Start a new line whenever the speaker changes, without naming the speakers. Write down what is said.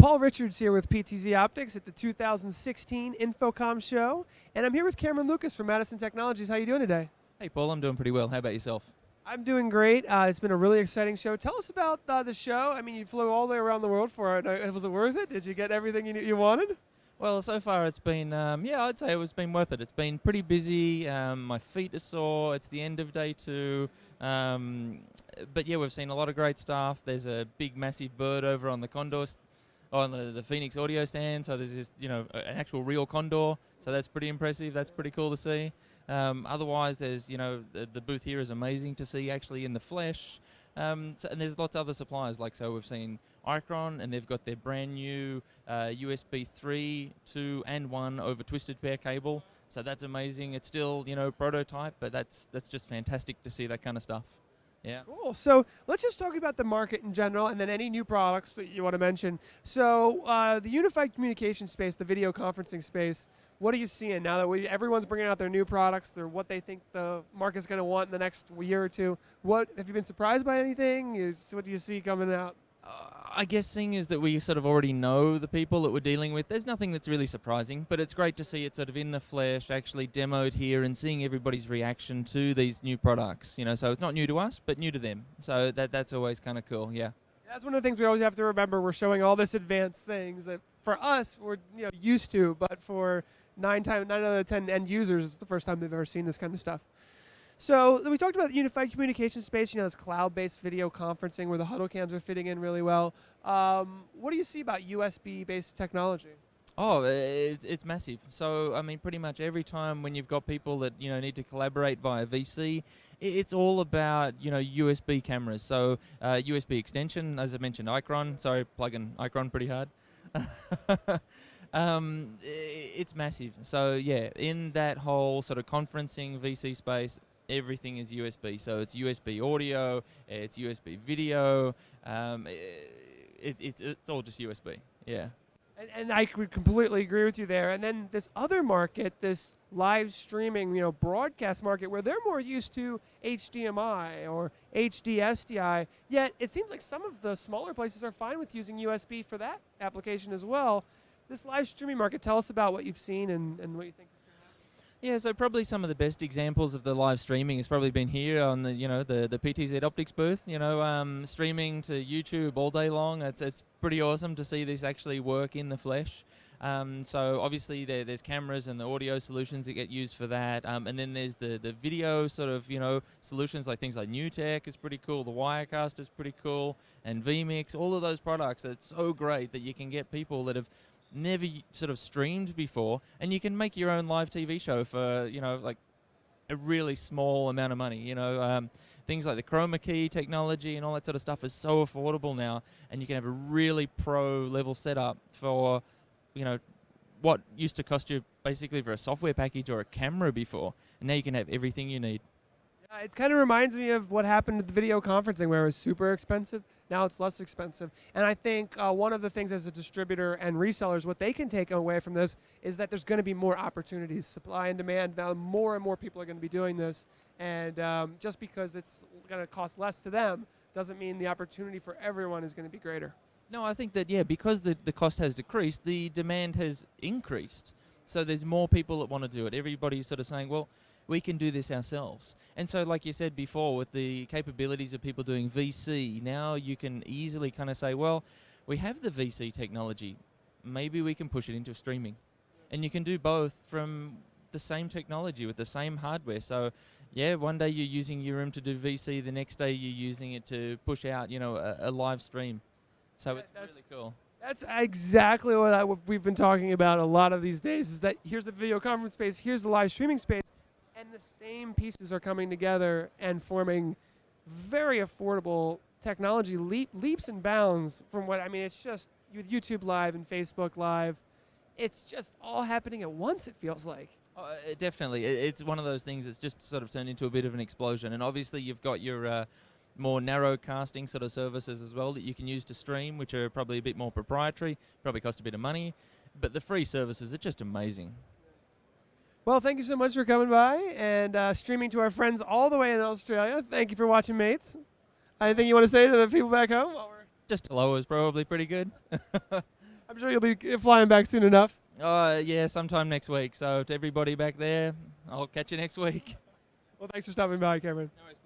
Paul Richards here with PTZ Optics at the 2016 InfoComm show, and I'm here with Cameron Lucas from Madison Technologies. How are you doing today?
Hey, Paul. I'm doing pretty well. How about yourself?
I'm doing great. Uh, it's been a really exciting show. Tell us about uh, the show. I mean, you flew all the way around the world for it. Uh, was it worth it? Did you get everything you, you wanted?
Well, so far it's been, um, yeah, I'd say it's been worth it. It's been pretty busy. Um, my feet are sore. It's the end of day two. Um, but yeah, we've seen a lot of great stuff. There's a big, massive bird over on the Condor, on the, the Phoenix audio stand. So there's this, you know, an actual real Condor. So that's pretty impressive. That's pretty cool to see. Um, otherwise, there's, you know, the, the, booth here is amazing to see actually in the flesh. Um, so, and there's lots of other suppliers. Like so, we've seen Icron, and they've got their brand new uh, USB 3, 2, and 1 over twisted pair cable. So that's amazing. It's still, you know, prototype, but that's that's just fantastic to see that kind of stuff. Yeah.
Cool. So let's just talk about the market in general, and then any new products that you want to mention. So uh, the unified communication space, the video conferencing space. What are you seeing now that we everyone's bringing out their new products? Or what they think the market's going to want in the next year or two? What have you been surprised by anything? Is what do you see coming out?
Uh, I guess seeing is that we sort of already know the people that we're dealing with, there's nothing that's really surprising, but it's great to see it sort of in the flesh, actually demoed here, and seeing everybody's reaction to these new products. You know, so it's not new to us, but new to them. So that that's always kind of cool. Yeah.
That's one of the things we always have to remember. We're showing all this advanced things that for us we're you know used to, but for nine time nine out of ten end users, it's the first time they've ever seen this kind of stuff. So we talked about the unified communication space. You know, this cloud-based video conferencing where the huddle cams are fitting in really well. Um, what do you see about USB-based technology?
Oh, it's, it's massive. So, I mean, pretty much every time when you've got people that, you know, need to collaborate via VC, it's all about, you know, USB cameras. So, uh, USB extension, as I mentioned, Icron. Sorry, plugging Icron pretty hard. um, it's massive. So, yeah, in that whole sort of conferencing VC space, everything is USB. So it's USB audio, it's USB video. Um, it, it's it's all just USB. Yeah.
And, and I would completely agree with you there. And then this other market, this live streaming, you know, broadcast market, where they're more used to HDMI or HDSDI. Yet it seems like some of the smaller places are fine with using USB for that application as well. This live streaming market, tell us about what you've seen and, and what you think.
Yeah, so probably some of the best examples of the live streaming has probably been here on the you know the the PTZ Optics booth. You know, um, streaming to YouTube all day long. It's it's pretty awesome to see this actually work in the flesh. Um, so obviously there, there's cameras and the audio solutions that get used for that, um, and then there's the the video sort of you know solutions like things like NewTek is pretty cool, the Wirecast is pretty cool, and vMix. All of those products. It's so great that you can get people that have never sort of streamed before, and you can make your own live TV show for you know like a really small amount of money. You know, um, things like the chroma key technology and all that sort of stuff is so affordable now, and you can have a really pro level setup for you know what used to cost you basically for a software package or a camera before, and now you can have everything you need.
Yeah, it kind of reminds me of what happened with the video conferencing, where it was super expensive now it's less expensive. And I think uh, one of the things as a distributor and resellers, what they can take away from this is that there's going to be more opportunities, supply and demand. Now more and more people are going to be doing this. And um, just because it's going to cost less to them doesn't mean the opportunity for everyone is going to be greater.
No, I think that, yeah, because the, the cost has decreased, the demand has increased. So there's more people that want to do it. Everybody's sort of saying, well, we can do this ourselves. And so, like you said before, with the capabilities of people doing VC, now you can easily kind of say, well, we have the VC technology. Maybe we can push it into streaming. And you can do both from the same technology with the same hardware. So, yeah, one day you're using your room to do VC, the next day you're using it to push out, you know, a, a live stream. So yeah, it's really cool.
That's exactly what, I, what we've been talking about a lot of these days. Is that here's the video conference space, here's the live streaming space and the same pieces are coming together and forming very affordable technology leap, leaps and bounds from what I mean. It's just with YouTube Live and Facebook Live, it's just all happening at once. It feels like.
Uh, definitely, it's one of those things that's just sort of turned into a bit of an explosion. And obviously, you've got your uh, more narrow casting sort of services as well that you can use to stream, which are probably a bit more proprietary, probably cost a bit of money. But the free services are just amazing.
Well, thank you so much for coming by and uh, streaming to our friends all the way in Australia. Thank you for watching, mates. Anything you want to say to the people back home?
Just hello is probably pretty good.
I'm sure you'll be flying back soon enough.
Uh, yeah, sometime next week. So to everybody back there, I'll catch you next week.
Well, thanks for stopping by, Cameron.
No.